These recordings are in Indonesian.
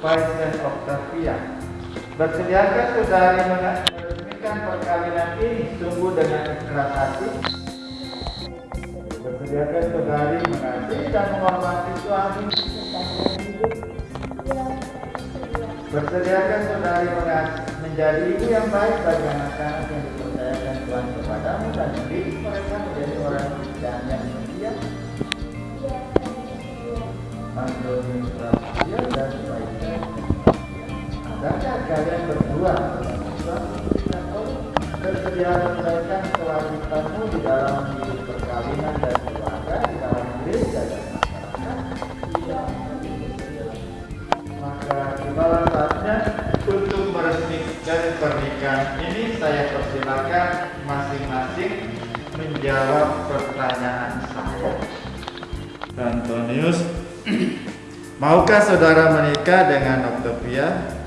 Vincent Octavia. Bersediakah saudari meresmikan perkawinan ini sungguh dengan ikhlas hati? Bersediakah saudari mengasihi dan menghormati suami? Bersediakah saudari menjadi ibu yang baik bagi anak-anak yang dipercayakan Tuhan kepadamu dan mendidik Adakah kalian berdua bersedia menyelesaikan kewajibanmu di dalam hidup perkawinan dan keluarga di dalam gereja dan? Maka tibalah saatnya untuk meresmikan pernikahan ini saya persilakan masing-masing menjawab pertanyaan saya. Antonius, maukah saudara menikah dengan Octavia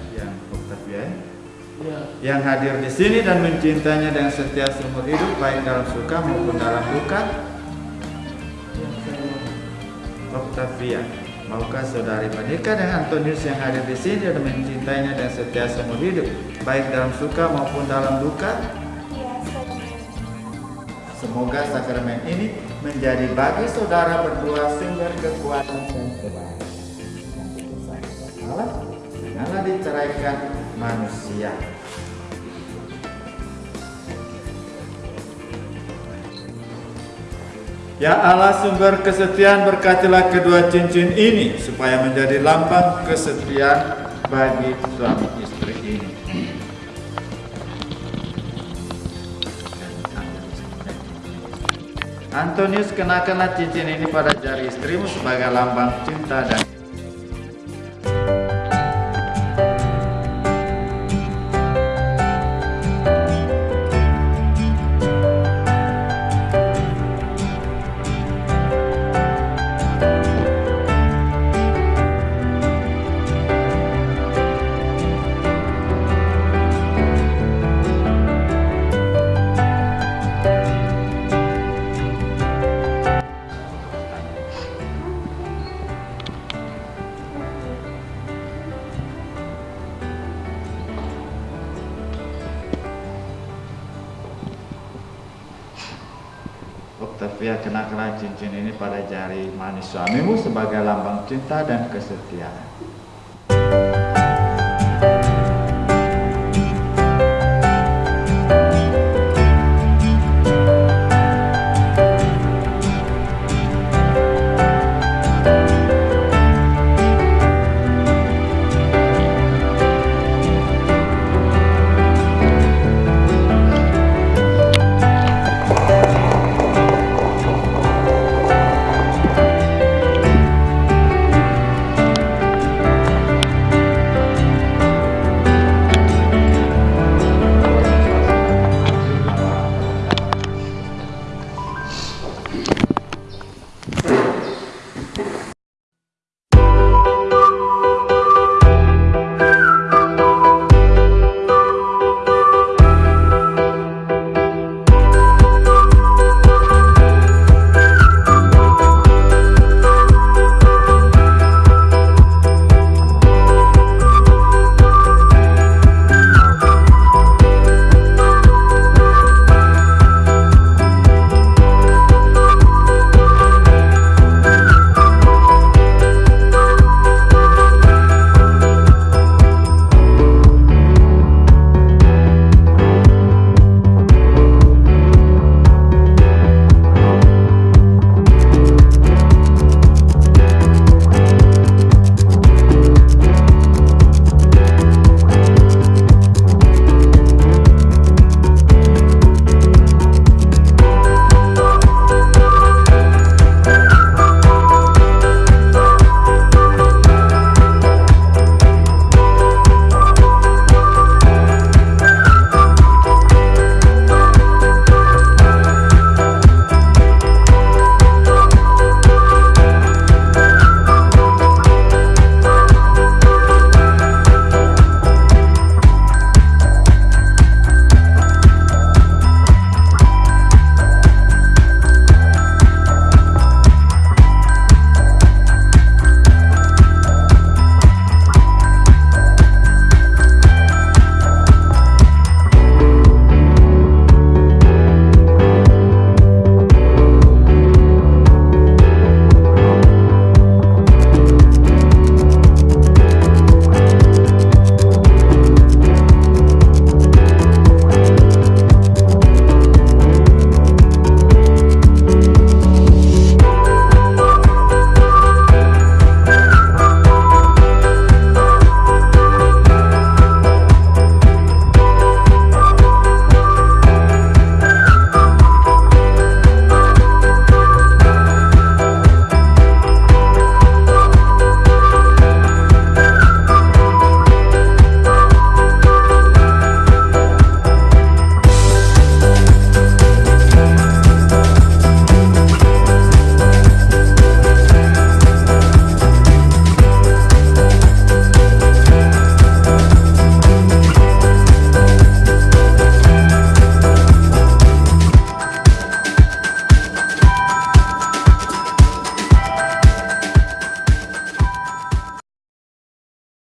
yang hadir di sini dan mencintainya dengan setia seumur hidup baik dalam suka maupun dalam duka? Octavia, maukah saudari menikah dengan Antonius yang hadir di sini dan mencintainya dengan setia seumur hidup baik dalam suka maupun dalam duka? Semoga sakramen ini menjadi bagi saudara berdua sumber kekuatan dan kebaikan. Allah, janganlah diceraikan manusia. Ya Allah sumber kesetiaan berkatilah kedua cincin ini supaya menjadi lambang kesetiaan bagi suami istri ini. Antonius kenakanlah cincin ini pada jari istrimu sebagai lambang cinta dan Octavia kenakanlah cincin ini pada jari manis suamimu sebagai lambang cinta dan kesetiaan.